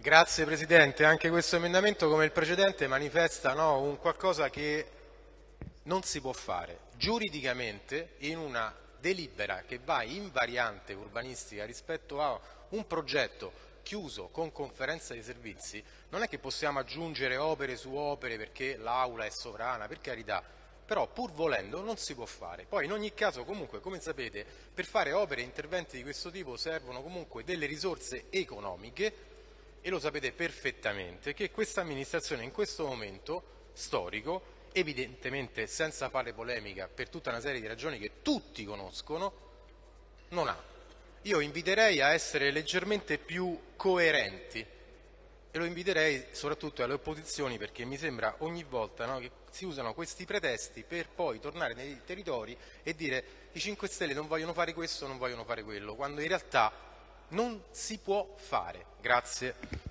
Grazie Presidente, anche questo emendamento come il precedente manifesta no, un qualcosa che non si può fare. Giuridicamente in una delibera che va in variante urbanistica rispetto a un progetto chiuso con conferenza di servizi non è che possiamo aggiungere opere su opere perché l'aula è sovrana, per carità, però pur volendo non si può fare. Poi in ogni caso comunque come sapete per fare opere e interventi di questo tipo servono comunque delle risorse economiche e lo sapete perfettamente che questa amministrazione in questo momento storico, evidentemente senza fare polemica per tutta una serie di ragioni che tutti conoscono, non ha. Io inviterei a essere leggermente più coerenti e lo inviterei soprattutto alle opposizioni perché mi sembra ogni volta no, che si usano questi pretesti per poi tornare nei territori e dire i 5 Stelle non vogliono fare questo, non vogliono fare quello, quando in realtà non si può fare. Grazie.